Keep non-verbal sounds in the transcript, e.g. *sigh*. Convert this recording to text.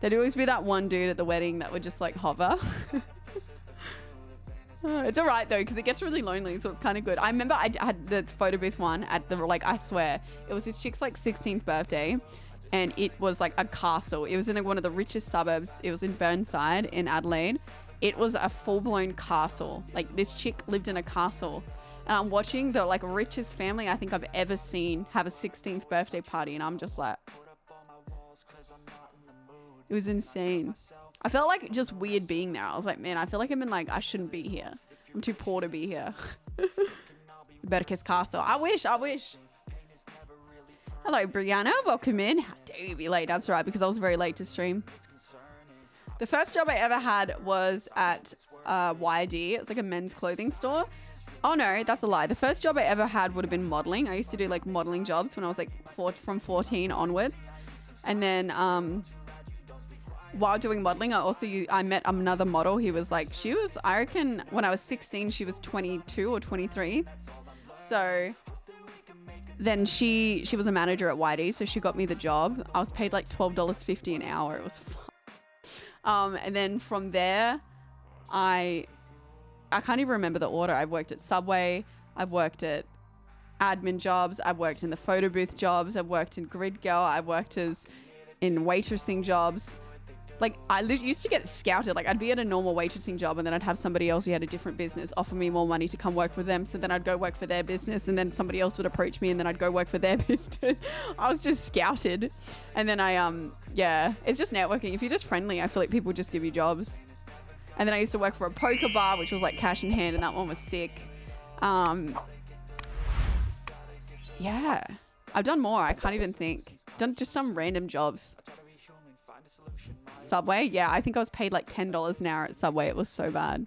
There'd always be that one dude at the wedding that would just like hover. Uh, *laughs* it's all right though because it gets really lonely, so it's kind of good. I remember I had the photo booth one at the like I swear it was this chick's like 16th birthday, and it was like a castle. It was in like, one of the richest suburbs. It was in Burnside in Adelaide. It was a full blown castle. Like this chick lived in a castle. And I'm watching the like richest family I think I've ever seen have a 16th birthday party, and I'm just like, it was insane. I felt like just weird being there. I was like, man, I feel like I'm in like I shouldn't be here. I'm too poor to be here. *laughs* Better kiss Castle. I wish. I wish. Hello, Brianna. Welcome in. How dare you be late? That's right, because I was very late to stream. The first job I ever had was at uh, YD. It's like a men's clothing store. Oh no, that's a lie. The first job I ever had would have been modeling. I used to do like modeling jobs when I was like four, from 14 onwards. And then um, while doing modeling, I also I met another model. He was like, she was, I reckon when I was 16, she was 22 or 23. So then she she was a manager at YD, so she got me the job. I was paid like twelve dollars fifty an hour. It was *laughs* fun. Um, and then from there, I I can't even remember the order. I've worked at Subway. I've worked at admin jobs. I've worked in the photo booth jobs. I've worked in Grid Girl. I've worked as in waitressing jobs. Like I used to get scouted. Like I'd be at a normal waitressing job, and then I'd have somebody else who had a different business offer me more money to come work for them. So then I'd go work for their business, and then somebody else would approach me, and then I'd go work for their *laughs* business. I was just scouted, and then I um yeah, it's just networking. If you're just friendly, I feel like people just give you jobs. And then I used to work for a poker bar, which was like cash in hand, and that one was sick. Um, yeah, I've done more. I can't even think. Done just some random jobs. Subway, yeah, I think I was paid like ten dollars an hour at Subway. It was so bad.